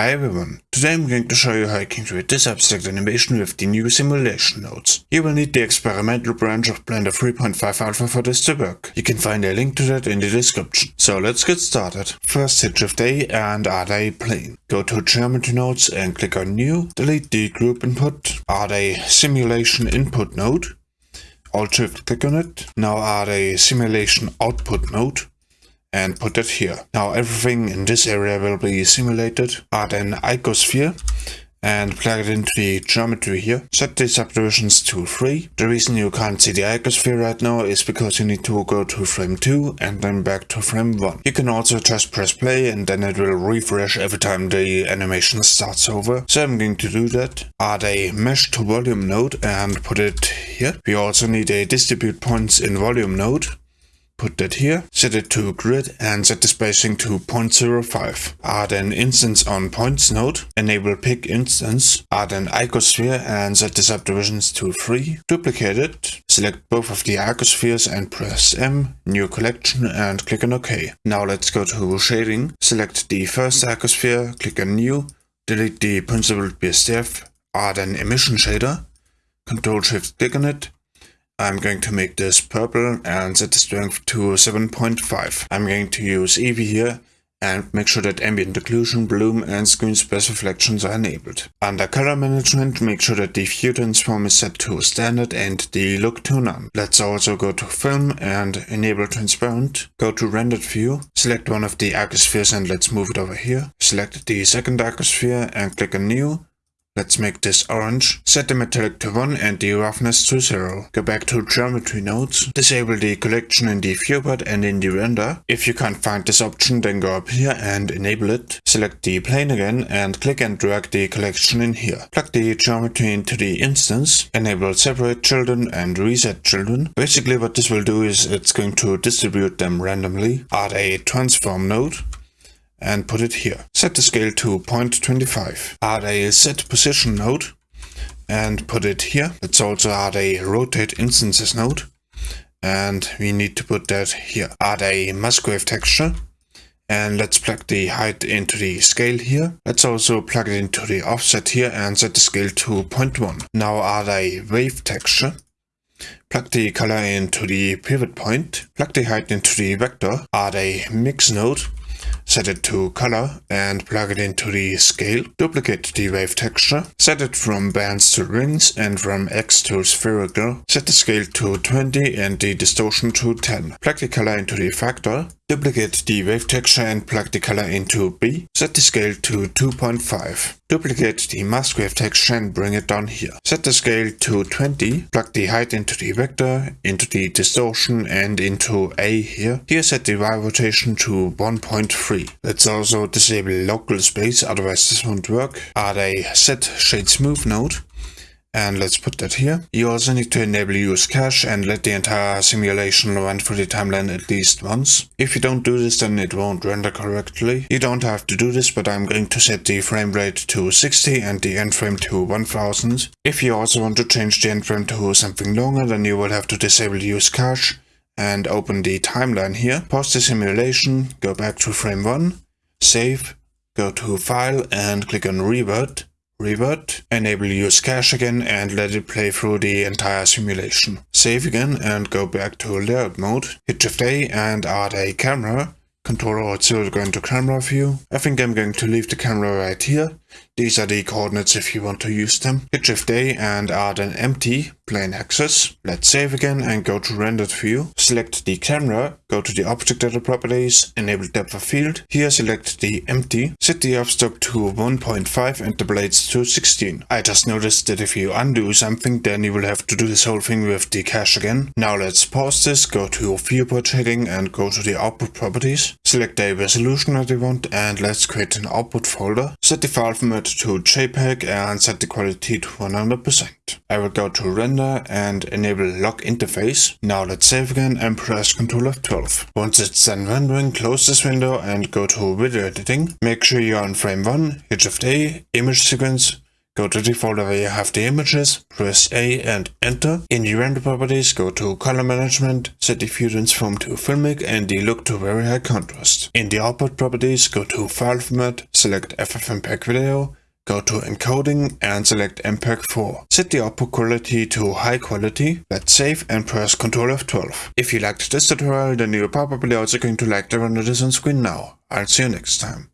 Hi everyone, today I'm going to show you how you can create this abstract animation with the new simulation nodes. You will need the experimental branch of Blender 3.5 Alpha for this to work. You can find a link to that in the description. So let's get started. First hit Shift A and add a plane. Go to Geometry Nodes and click on New. Delete the group input. Add a simulation input node. Alt Shift click on it. Now add a simulation output node and put it here. Now everything in this area will be simulated. Add an icosphere and plug it into the geometry here. Set the subdivisions to 3. The reason you can't see the icosphere right now is because you need to go to frame 2 and then back to frame 1. You can also just press play and then it will refresh every time the animation starts over. So I'm going to do that. Add a mesh to volume node and put it here. We also need a distribute points in volume node Put that here, set it to grid and set the spacing to 0.05. Add an instance on points node, enable pick instance, add an icosphere and set the subdivisions to 3. Duplicate it, select both of the icospheres and press M, new collection and click on OK. Now let's go to shading, select the first icosphere, click on new, delete the principled BSDF, add an emission shader, Control Shift click on it, I'm going to make this purple and set the strength to 7.5. I'm going to use Eevee here and make sure that ambient occlusion, bloom and screen space reflections are enabled. Under color management, make sure that the view transform is set to standard and the look to none. Let's also go to film and enable transparent. Go to rendered view, select one of the icospheres and let's move it over here. Select the second icosphere and click on new Let's make this orange. Set the metallic to 1 and the roughness to 0. Go back to geometry nodes. Disable the collection in the viewport and in the render. If you can't find this option then go up here and enable it. Select the plane again and click and drag the collection in here. Plug the geometry into the instance. Enable separate children and reset children. Basically what this will do is it's going to distribute them randomly. Add a transform node and put it here. Set the scale to 0.25. Add a set position node and put it here. Let's also add a rotate instances node and we need to put that here. Add a Musgrave texture and let's plug the height into the scale here. Let's also plug it into the offset here and set the scale to 0.1. Now add a wave texture. Plug the color into the pivot point. Plug the height into the vector. Add a mix node set it to color and plug it into the scale. Duplicate the wave texture, set it from bands to rings and from X to spherical. Set the scale to 20 and the distortion to 10. Plug the color into the factor. Duplicate the wave texture and plug the color into B. Set the scale to 2.5. Duplicate the mask wave texture and bring it down here. Set the scale to 20. Plug the height into the vector, into the distortion and into A here. Here set the Y rotation to 1.3. Let's also disable local space, otherwise this won't work. Add a set shade smooth node and let's put that here. You also need to enable use cache and let the entire simulation run through the timeline at least once. If you don't do this then it won't render correctly. You don't have to do this but I'm going to set the frame rate to 60 and the end frame to 1000. If you also want to change the end frame to something longer then you will have to disable use cache and open the timeline here. Pause the simulation, go back to frame 1, save, go to file and click on revert Revert, enable use cache again and let it play through the entire simulation. Save again and go back to layout mode, hit Shift A and add a camera, Control Alt 0 to go into camera view. I think I'm going to leave the camera right here these are the coordinates if you want to use them. Hit Shift A and add an empty plane axis. Let's save again and go to rendered view. Select the camera, go to the object data properties, enable depth of field. Here select the empty, set the f-stop to 1.5 and the blades to 16. I just noticed that if you undo something then you will have to do this whole thing with the cache again. Now let's pause this, go to viewport shading and go to the output properties. Select a resolution that you want and let's create an output folder. Set the file format to JPEG and set the quality to 100%. I will go to render and enable lock interface. Now let's save again and press Ctrl F12. Once it's done rendering, close this window and go to video editing. Make sure you're on frame 1, hit Shift A, image sequence, go to the folder where you have the images, press A and enter. In the render properties, go to color management, set the view transform to filmic and the look to very high contrast. In the output properties, go to file format, select FFmpeg video, go to encoding and select MPEG-4. Set the output quality to high quality, let's save and press Ctrl F12. If you liked this tutorial then you're probably also going to like the render this on screen now. I'll see you next time.